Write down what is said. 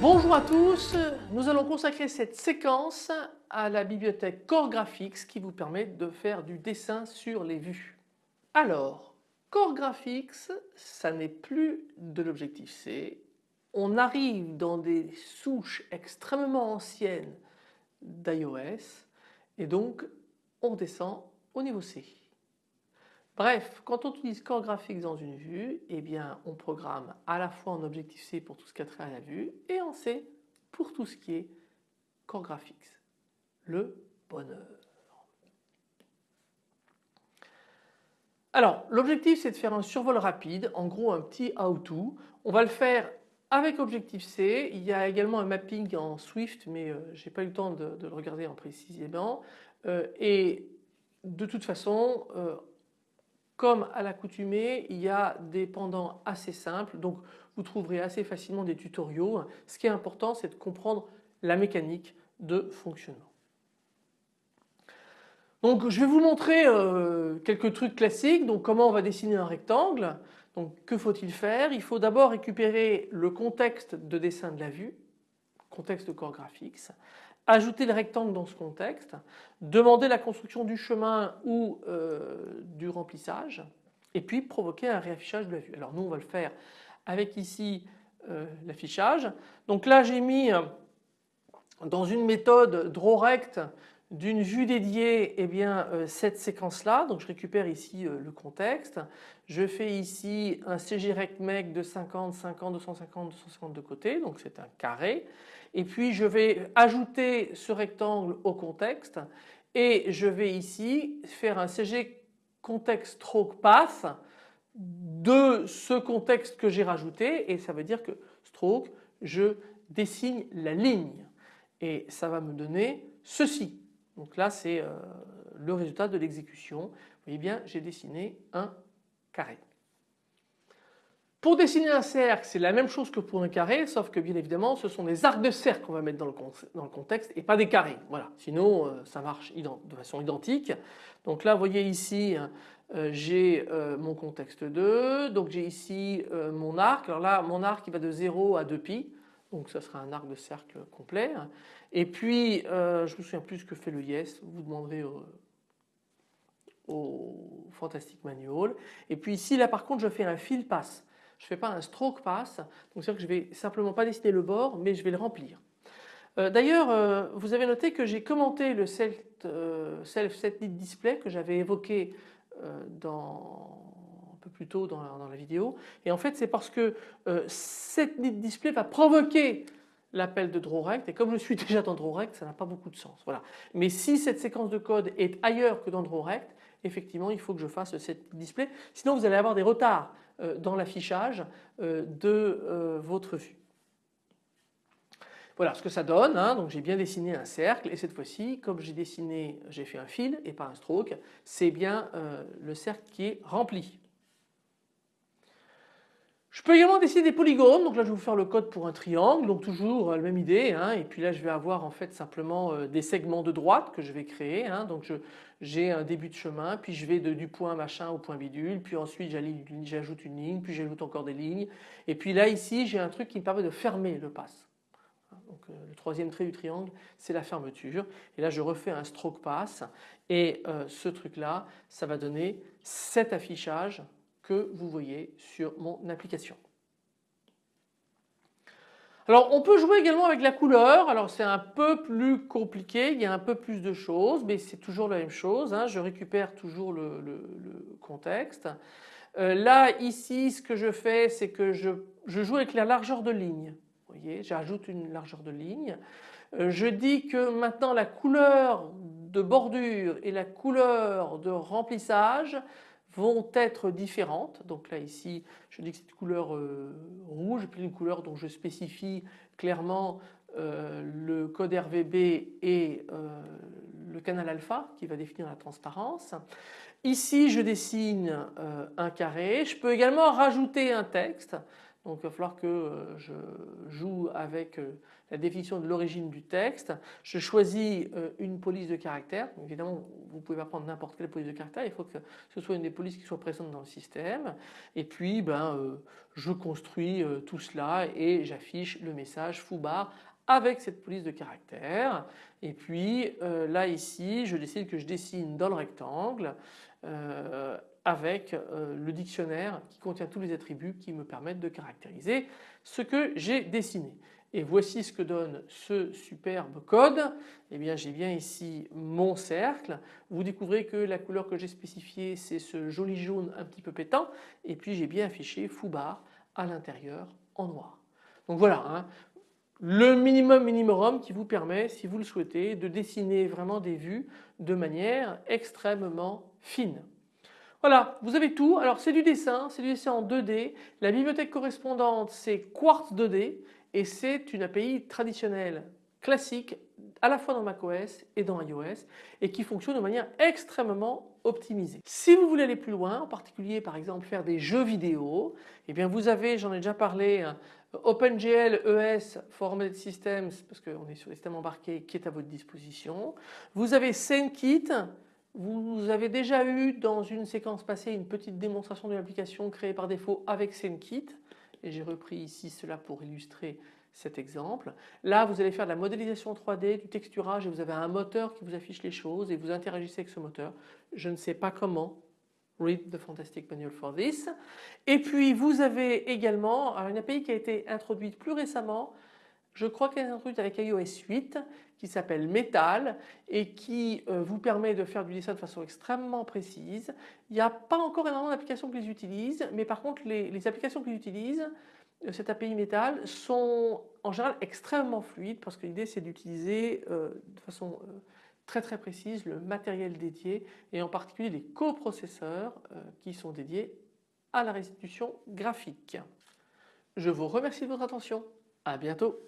Bonjour à tous, nous allons consacrer cette séquence à la bibliothèque Core Graphics qui vous permet de faire du dessin sur les vues. Alors, Graphics, ça n'est plus de l'objectif C. On arrive dans des souches extrêmement anciennes d'iOS et donc on descend au niveau C. Bref, quand on utilise Core Graphics dans une vue, eh bien on programme à la fois en objectif C pour tout ce qui a trait à la vue et en C pour tout ce qui est Core Graphics. Le bonheur. Alors l'objectif c'est de faire un survol rapide, en gros un petit how-to. On va le faire avec Objectif C, il y a également un mapping en Swift mais euh, je n'ai pas eu le temps de, le regarder en précisément euh, et de toute façon euh, comme à l'accoutumée il y a des pendants assez simples donc vous trouverez assez facilement des tutoriaux. Ce qui est important c'est de comprendre la mécanique de fonctionnement. Donc je vais vous montrer euh, quelques trucs classiques. Donc comment on va dessiner un rectangle. Donc que faut-il faire? Il faut d'abord récupérer le contexte de dessin de la vue, contexte de Core Graphics, ajouter le rectangle dans ce contexte, demander la construction du chemin ou euh, du remplissage et puis provoquer un réaffichage de la vue. Alors nous on va le faire avec ici euh, l'affichage. Donc là j'ai mis dans une méthode DrawRect d'une vue dédiée eh bien, euh, cette séquence là, donc je récupère ici euh, le contexte, je fais ici un CGRectMec de 50, 50, 250, 250 de côté, donc c'est un carré. Et puis je vais ajouter ce rectangle au contexte. Et je vais ici faire un CG context stroke path de ce contexte que j'ai rajouté. Et ça veut dire que stroke je dessine la ligne. Et ça va me donner ceci. Donc là c'est euh, le résultat de l'exécution. Vous voyez bien j'ai dessiné un carré. Pour dessiner un cercle c'est la même chose que pour un carré sauf que bien évidemment ce sont des arcs de cercle qu'on va mettre dans le, contexte et pas des carrés. Voilà. Sinon euh, ça marche de façon identique. Donc là vous voyez ici euh, j'ai mon contexte 2, donc j'ai ici mon arc. Alors là mon arc va de 0 à 2pi donc ça sera un arc de cercle complet. Et puis euh, je me souviens plus ce que fait le yes, vous demanderez au, Fantastic Manual. Et puis ici là par contre je fais un fill pass, je ne fais pas un stroke pass, donc c'est-à-dire que je vais simplement pas dessiner le bord mais je vais le remplir. Euh, d'ailleurs euh, vous avez noté que j'ai commenté le self, self set display que j'avais évoqué dans plus tôt dans la, vidéo. Et en fait c'est parce que euh, cette nid display va provoquer l'appel de drawrect et comme je suis déjà dans drawrect ça n'a pas beaucoup de sens. Voilà. Mais si cette séquence de code est ailleurs que dans drawrect effectivement il faut que je fasse cette display sinon vous allez avoir des retards euh, dans l'affichage euh, de votre vue. Voilà ce que ça donne, hein. donc j'ai bien dessiné un cercle et cette fois-ci comme j'ai dessiné, j'ai fait un fil et pas un stroke, c'est bien le cercle qui est rempli. Je peux également dessiner des polygones, donc là je vais vous faire le code pour un triangle, donc toujours euh, la même idée, hein. et puis là je vais avoir en fait simplement euh, des segments de droite que je vais créer, hein. donc j'ai un début de chemin, puis je vais du point machin au point bidule, puis ensuite j'ajoute une ligne, puis j'ajoute encore des lignes, et puis là ici j'ai un truc qui me permet de fermer le pass. Donc, euh, le troisième trait du triangle c'est la fermeture et là je refais un stroke pass et ce truc là ça va donner cet affichage que vous voyez sur mon application. Alors on peut jouer également avec la couleur, alors c'est un peu plus compliqué, il y a un peu plus de choses mais c'est toujours la même chose, hein. je récupère toujours le, contexte. Euh, là ici ce que je fais c'est que je, joue avec la largeur de ligne, vous voyez j'ajoute une largeur de ligne. Euh, je dis que maintenant la couleur de bordure et la couleur de remplissage vont être différentes. Donc là ici je dis que c'est une couleur euh, rouge puis une couleur dont je spécifie clairement euh, le code RVB et euh, le canal alpha qui va définir la transparence. Ici je dessine un carré, je peux également rajouter un texte Donc il va falloir que je joue avec la définition de l'origine du texte. Je choisis une police de caractère. Évidemment vous ne pouvez pas prendre n'importe quelle police de caractère, il faut que ce soit une des polices qui soit présente dans le système. Et puis ben, je construis tout cela et j'affiche le message foobar avec cette police de caractère et puis euh, là ici je décide que je dessine dans le rectangle euh, avec euh, le dictionnaire qui contient tous les attributs qui me permettent de caractériser ce que j'ai dessiné. Et voici ce que donne ce superbe code. Eh bien j'ai bien ici mon cercle. Vous découvrez que la couleur que j'ai spécifiée c'est ce joli jaune un petit peu pétant et puis j'ai bien affiché foobar à l'intérieur en noir. Donc voilà, hein le minimum minimum qui vous permet, si vous le souhaitez, de dessiner vraiment des vues de manière extrêmement fine. Voilà, vous avez tout. Alors c'est du dessin, c'est du dessin en 2D. La bibliothèque correspondante c'est Quartz 2D et c'est une API traditionnelle classique à la fois dans macOS et dans iOS et qui fonctionne de manière extrêmement optimisée. Si vous voulez aller plus loin, en particulier par exemple faire des jeux vidéo, eh bien vous avez, j'en ai déjà parlé, OpenGL ES for Embedded Systems parce qu'on est sur les systèmes embarqués qui est à votre disposition. Vous avez SceneKit, vous avez déjà eu dans une séquence passée une petite démonstration de l'application créée par défaut avec SceneKit et j'ai repris ici cela pour illustrer cet exemple. Là vous allez faire de la modélisation 3D, du texturage et vous avez un moteur qui vous affiche les choses et vous interagissez avec ce moteur. Je ne sais pas comment, Read the Fantastic Manual for this. Et puis vous avez également une API qui a été introduite plus récemment, je crois qu'elle est introduite avec iOS 8 qui s'appelle Metal et qui euh, vous permet de faire du dessin de façon extrêmement précise. Il n'y a pas encore énormément d'applications qui les utilisent mais par contre les, applications qui utilisent euh, cette API Metal sont en général extrêmement fluides parce que l'idée c'est d'utiliser euh, de façon très très précise le matériel dédié et en particulier les coprocesseurs euh, qui sont dédiés à la restitution graphique. Je vous remercie de votre attention. À bientôt.